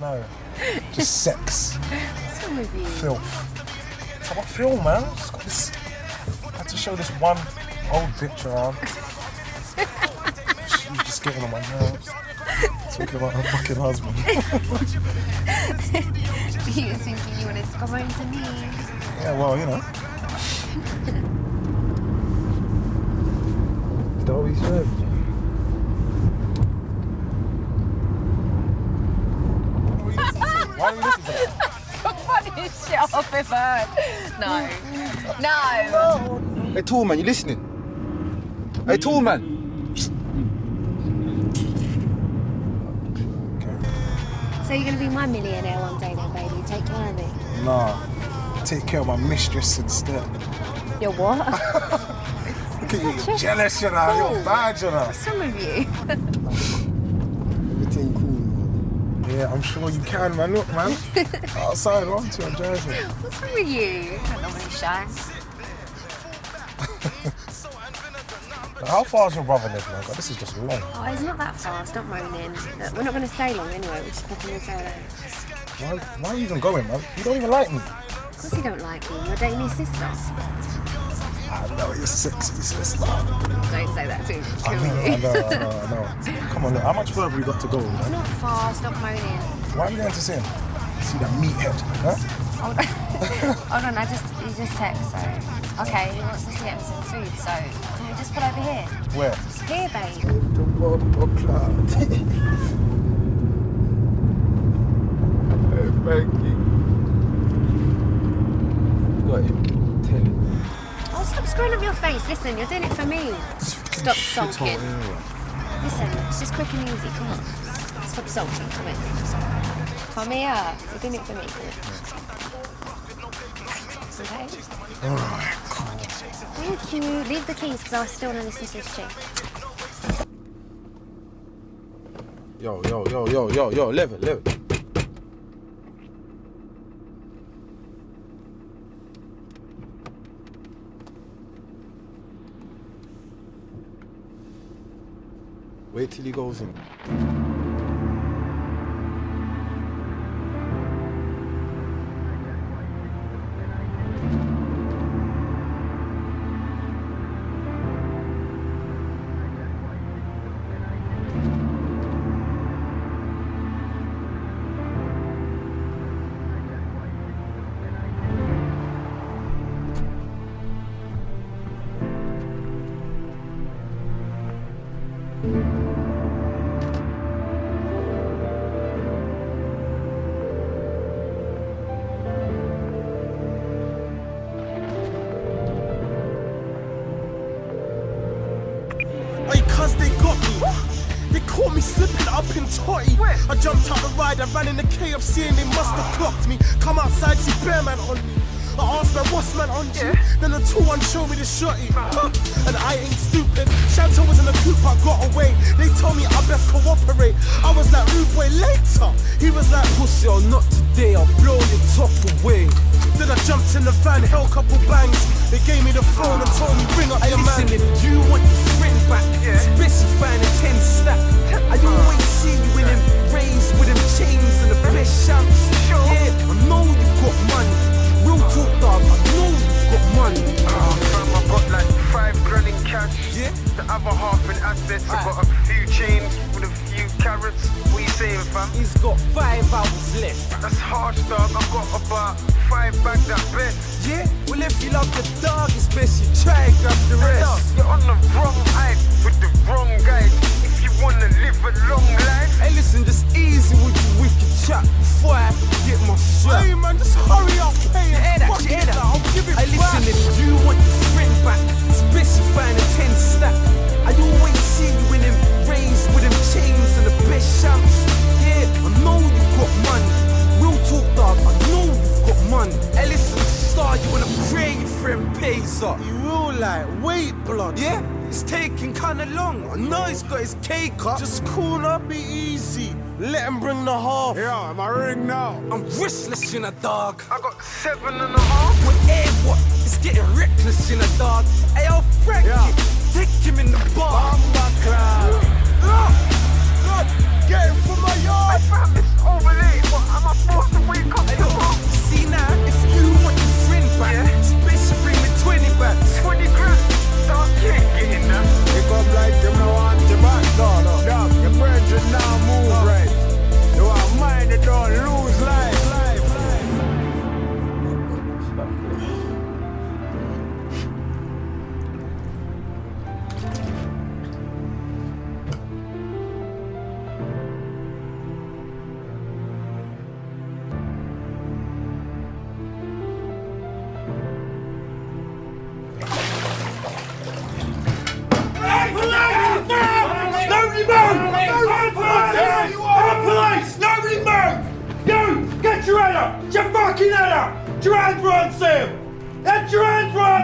No. Just sex. What's wrong with you? Filth. That's how I feel, man. Just got this. I had to show this one old bitch around. She's just getting on my nerves. Talking about her fucking husband. you were thinking you wanted to come home to me. yeah, well, you know. Is that Funniest shit I've ever heard. No. No. Hey, tall man, you listening? Hey, tall man. So you're going to be my millionaire one day then, baby? Take care of me. Nah. Take care of my mistress instead. You're what? Look at you, Such you're a jealous, you know. fool. You're bad, you know. What's wrong with you? Everything cool. Yeah, I'm sure you can, man. Look, man. Outside, on to I'm joking. What's wrong with you? I don't know when shy. How far does your brother live, man? God, this is just long. Oh, it's not that far. Stop moaning. Look, we're not going to stay long anyway. We're just popping into LA. Why, why are you even going, man? You don't even like me. Of course you don't like me. You're dating his sister. I know you're sexy, sister. Don't say that to him. I know, I know, I know, I know. Come on, look, how much further we got to go, It's not far. Stop moaning. Why are you going to see him? See that meathead, huh? Hold on. Hold on. I just he just text. So okay, he wants us to get him some food. So can we just put over here? Where? Here, babe. The cloud. hey, thank you. Got him. Tell him. Oh, stop screwing up your face. Listen, you're doing it for me. Stop sulking. Oh, listen, it's just quick and easy. Come on. Stop sulking. Come in. Come here. You're doing it for me. Okay? Alright, cool. Thank you. Leave the keys because I still want to listen to this chick. Yo, yo, yo, yo, yo, yo, level, level. Wait till he goes in. Me slipping up in Totty. I jumped out the ride, I ran in the KFC and they must have clocked me. Come outside, see bear man on me. I asked man, what's man on you? Then the two one showed me the shotty. Huh? And I ain't stupid. Chantal was in the coupe, I got away. They told me I best cooperate. I was like, rude boy, later. He was like, pussy or not today, I'll blow your top away. Then I jumped in the van, held a couple bangs. They gave me the phone and told me, bring up Hey, your man. if you want That's harsh, dog. I got about five bags at best. Yeah, well, if you love the dog, it's best you try and grab the Hey, rest. you're on the wrong hype with the wrong guys. If you wanna live a long life, Hey, listen, just easy with your wicked chat before I get my shot. Hey man, just hurry up, pay You it. that? Fuck You it, that? I'll give it Hey, listen, back. if you want your friend back, especially find a 10 stack. I always see you in them rays with them chains and the best wait. Yeah, it's taking kinda long. I know he's got his cake up. Just cool up, be easy. Let him bring the half. Yeah, my ring now. I'm restless in a dog. I got seven and a half. With air, what? It's getting reckless in a dog. Hey, fucking head up! Get your hands where I say 'em! Get your hands where I!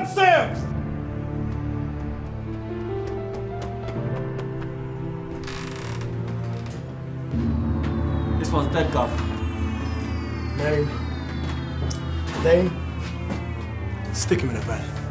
This one's dead, Gov. Name. Name. Stick him in a van.